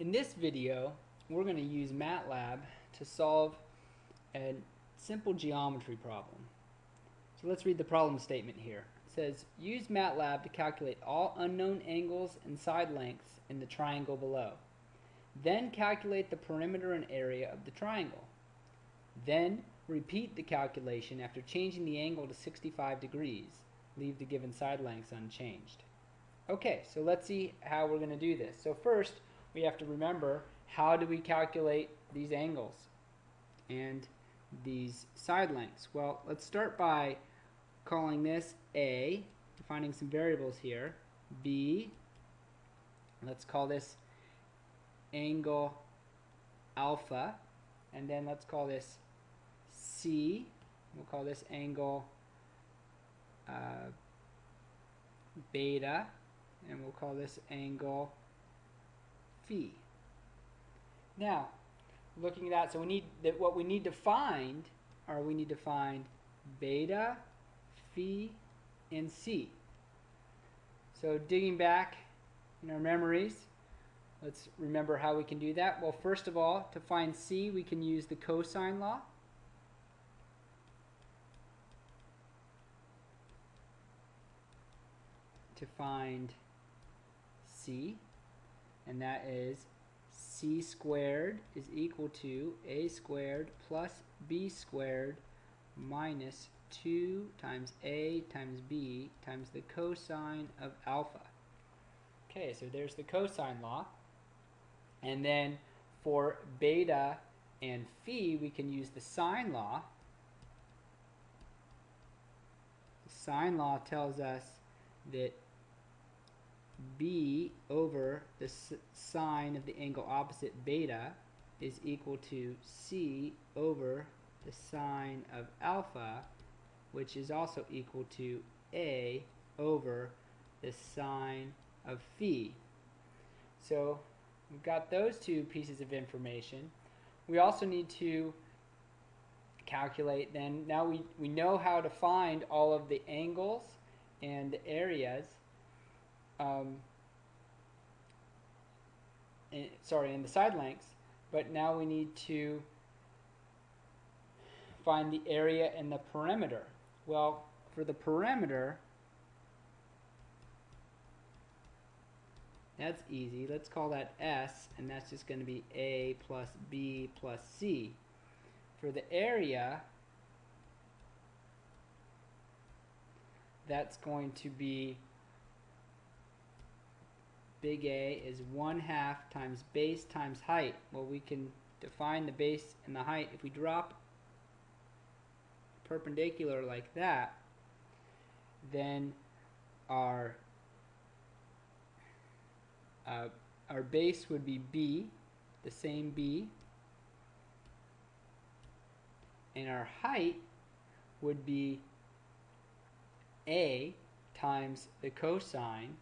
In this video, we're going to use MATLAB to solve a simple geometry problem. So let's read the problem statement here. It says, use MATLAB to calculate all unknown angles and side lengths in the triangle below. Then calculate the perimeter and area of the triangle. Then repeat the calculation after changing the angle to 65 degrees. Leave the given side lengths unchanged. Okay, so let's see how we're going to do this. So first, we have to remember how do we calculate these angles and these side lengths? Well, let's start by calling this A, defining some variables here, B, let's call this angle alpha, and then let's call this C, we'll call this angle uh, beta, and we'll call this angle phi. Now, looking at that, so we need that what we need to find are we need to find beta, phi, and c. So digging back in our memories, let's remember how we can do that. Well, first of all, to find c, we can use the cosine law. To find c, and that is c squared is equal to a squared plus b squared minus 2 times a times b times the cosine of alpha. Okay, so there's the cosine law. And then for beta and phi, we can use the sine law. The sine law tells us that b over the sine of the angle opposite beta is equal to c over the sine of alpha, which is also equal to a over the sine of phi. So we've got those two pieces of information. We also need to calculate then, now we, we know how to find all of the angles and the areas um, in, sorry, in the side lengths, but now we need to find the area and the perimeter. Well, for the perimeter, that's easy. Let's call that S, and that's just going to be A plus B plus C. For the area, that's going to be big A is 1 half times base times height. Well, we can define the base and the height. If we drop perpendicular like that, then our uh, our base would be B, the same B, and our height would be A times the cosine,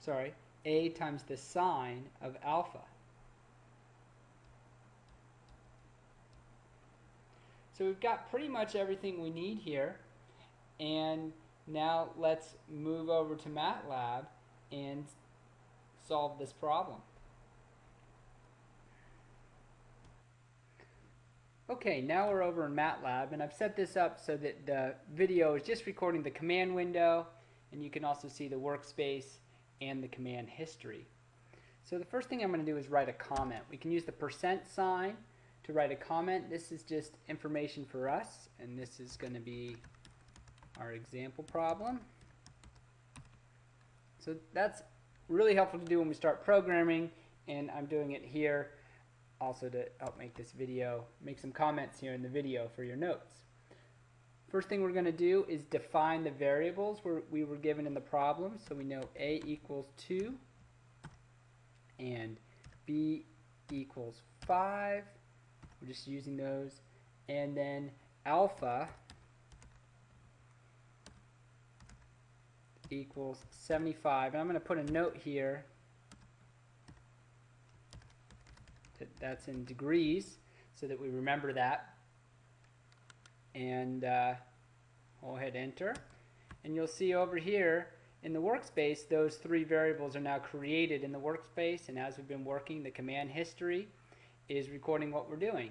sorry, a times the sine of alpha. So we've got pretty much everything we need here. And now let's move over to MATLAB and solve this problem. Okay, now we're over in MATLAB and I've set this up so that the video is just recording the command window and you can also see the workspace and the command history. So the first thing I'm going to do is write a comment. We can use the percent sign to write a comment. This is just information for us, and this is going to be our example problem. So that's really helpful to do when we start programming, and I'm doing it here also to help make this video, make some comments here in the video for your notes. First thing we're going to do is define the variables we were given in the problem. So we know A equals 2 and B equals 5. We're just using those. And then alpha equals 75. And I'm going to put a note here that that's in degrees so that we remember that and uh, we'll hit enter and you'll see over here in the workspace, those three variables are now created in the workspace, and as we've been working, the command history is recording what we're doing.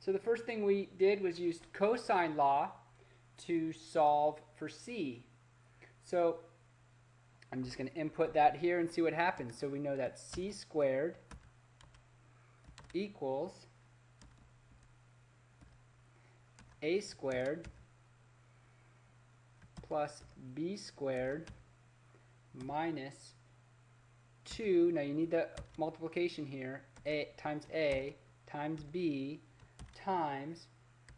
So the first thing we did was use cosine law to solve for c. So I'm just going to input that here and see what happens. So we know that c squared equals a squared plus b squared minus 2, now you need the multiplication here, a times a times b times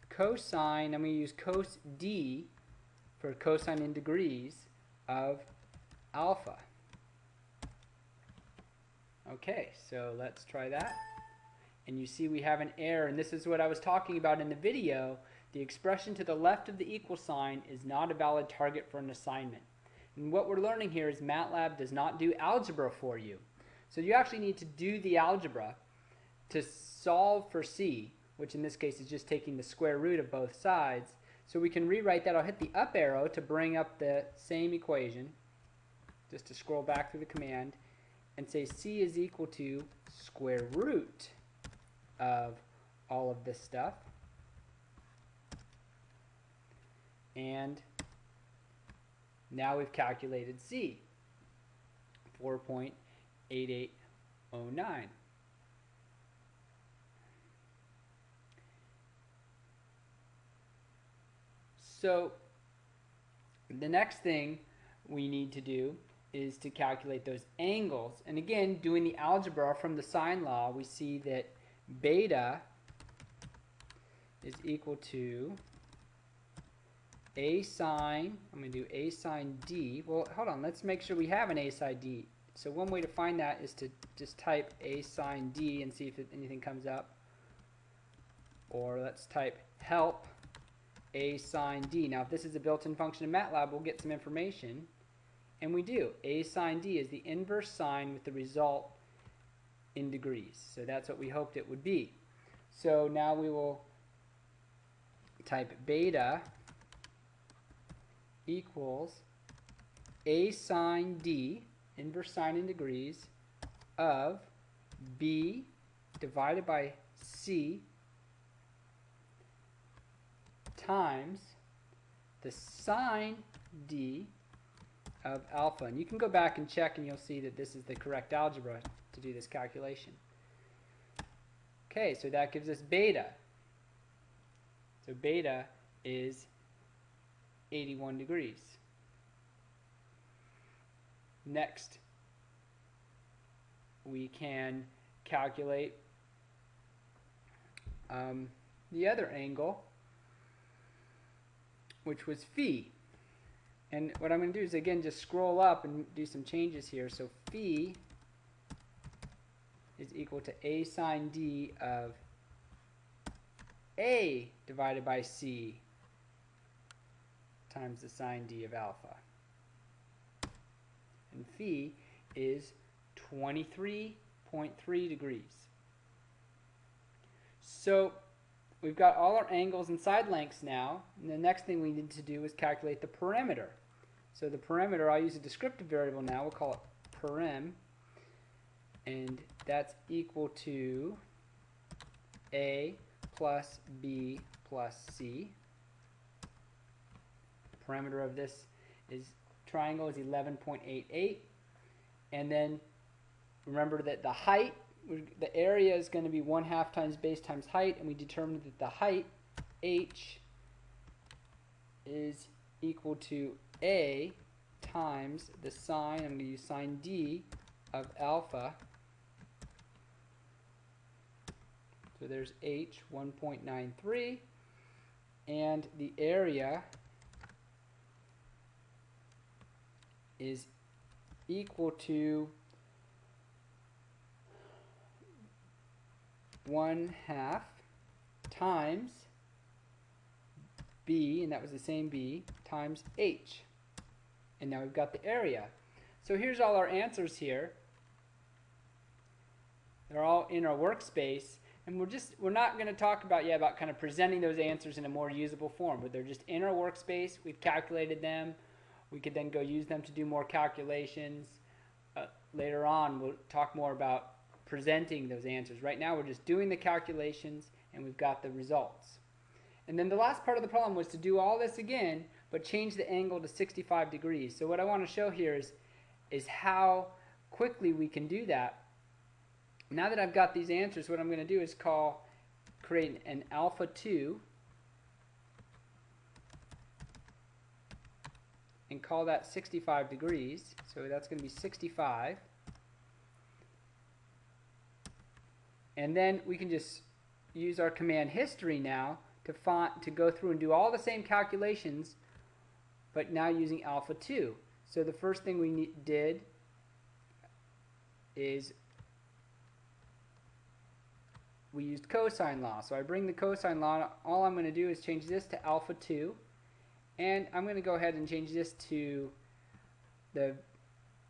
cosine, I'm going to use cos d for cosine in degrees of alpha. Okay, so let's try that. And you see we have an error, and this is what I was talking about in the video. The expression to the left of the equal sign is not a valid target for an assignment. And what we're learning here is MATLAB does not do algebra for you. So you actually need to do the algebra to solve for C, which in this case is just taking the square root of both sides. So we can rewrite that. I'll hit the up arrow to bring up the same equation, just to scroll back through the command, and say C is equal to square root of all of this stuff. And now we've calculated C, 4.8809. So the next thing we need to do is to calculate those angles. And again, doing the algebra from the sine law, we see that beta is equal to a sine, I'm going to do a sine d. Well, hold on, let's make sure we have an a sine d. So one way to find that is to just type a sine d and see if anything comes up. Or let's type help a sine d. Now if this is a built-in function in MATLAB, we'll get some information. And we do. a sine d is the inverse sine with the result in degrees. So that's what we hoped it would be. So now we will type beta equals a sine d, inverse sine in degrees, of b divided by c times the sine d of alpha. And you can go back and check and you'll see that this is the correct algebra to do this calculation. Okay, so that gives us beta. So beta is 81 degrees. Next, we can calculate um, the other angle which was phi. And what I'm going to do is again just scroll up and do some changes here. So phi is equal to a sine d of a divided by c times the sine d of alpha. And phi is 23.3 degrees. So we've got all our angles and side lengths now. And the next thing we need to do is calculate the perimeter. So the perimeter, I'll use a descriptive variable now. We'll call it perim. And that's equal to A plus B plus C. The perimeter of this is triangle is 11.88. And then remember that the height the area is going to be 1 half times base times height, and we determined that the height, h, is equal to a times the sine, I'm going to use sine d, of alpha. So there's h, 1.93, and the area is equal to 1 half times b, and that was the same b, times h. And now we've got the area. So here's all our answers here. They're all in our workspace. And we're just, we're not going to talk about, yeah, about kind of presenting those answers in a more usable form, but they're just in our workspace. We've calculated them. We could then go use them to do more calculations. Uh, later on, we'll talk more about presenting those answers. Right now, we're just doing the calculations and we've got the results. And then the last part of the problem was to do all this again, but change the angle to 65 degrees. So what I want to show here is, is how quickly we can do that. Now that I've got these answers, what I'm going to do is call, create an alpha 2 and call that 65 degrees. So that's going to be 65. And then we can just use our command history now to, find, to go through and do all the same calculations, but now using alpha 2. So the first thing we did is we used cosine law. So I bring the cosine law, all I'm going to do is change this to alpha 2, and I'm going to go ahead and change this to the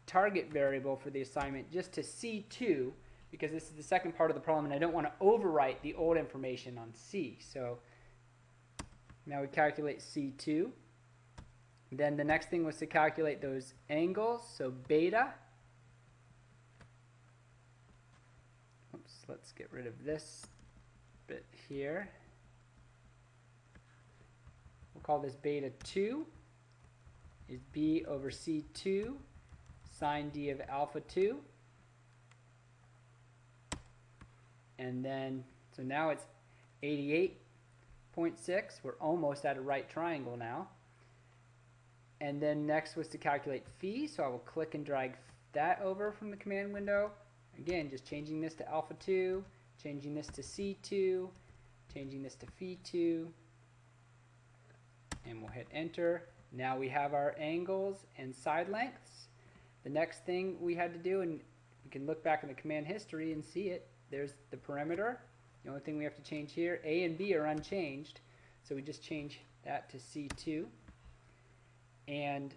target variable for the assignment just to C2 because this is the second part of the problem and I don't want to overwrite the old information on C. So now we calculate C2. Then the next thing was to calculate those angles, so beta. Oops, let's get rid of this bit here. We'll call this beta 2 is b over c2 sine d of alpha 2. And then, so now it's 88.6. We're almost at a right triangle now. And then next was to calculate phi, so I will click and drag that over from the command window. Again, just changing this to alpha 2, changing this to C2, changing this to phi 2, and we'll hit enter. Now we have our angles and side lengths. The next thing we had to do, and we can look back in the command history and see it, there's the perimeter. The only thing we have to change here, A and B are unchanged, so we just change that to C2. And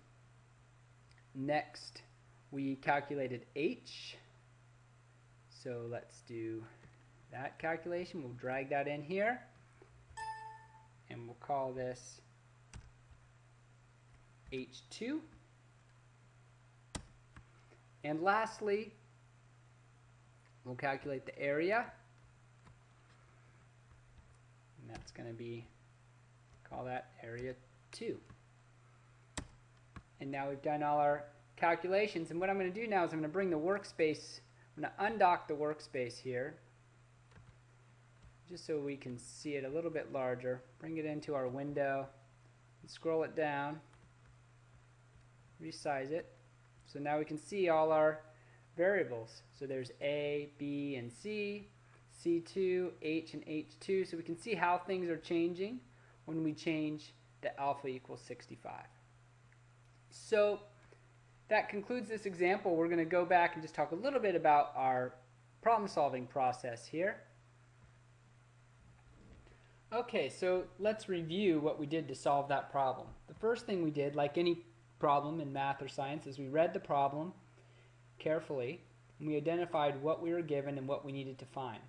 next, we calculated H. So let's do that calculation. We'll drag that in here. And we'll call this H2. And lastly, we'll calculate the area. And that's going to be, call that area 2. And now we've done all our calculations. And what I'm going to do now is I'm going to bring the workspace, I'm going to undock the workspace here, just so we can see it a little bit larger. Bring it into our window, and scroll it down, resize it. So now we can see all our variables. So there's A, B, and C, C2, H, and H2. So we can see how things are changing when we change the alpha equals 65. So that concludes this example. We're going to go back and just talk a little bit about our problem solving process here. Okay, so let's review what we did to solve that problem. The first thing we did, like any problem in math or science, is we read the problem carefully and we identified what we were given and what we needed to find.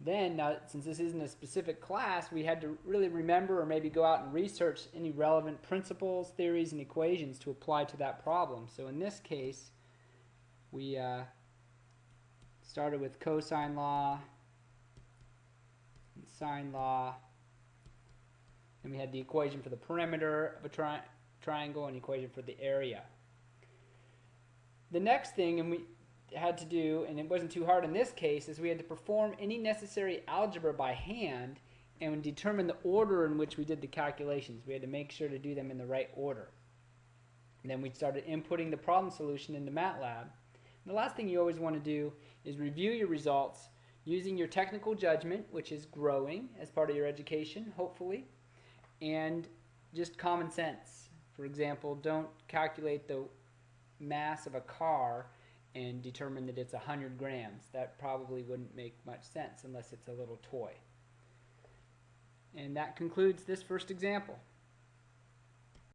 Then, now, since this isn't a specific class, we had to really remember or maybe go out and research any relevant principles, theories, and equations to apply to that problem. So in this case, we uh, started with cosine law and sine law. And we had the equation for the perimeter of a tri triangle and equation for the area. The next thing, and we had to do, and it wasn't too hard in this case, is we had to perform any necessary algebra by hand and determine the order in which we did the calculations. We had to make sure to do them in the right order. And then we started inputting the problem solution into MATLAB. And the last thing you always want to do is review your results using your technical judgment, which is growing as part of your education, hopefully, and just common sense. For example, don't calculate the mass of a car and determine that it's 100 grams. That probably wouldn't make much sense unless it's a little toy. And that concludes this first example.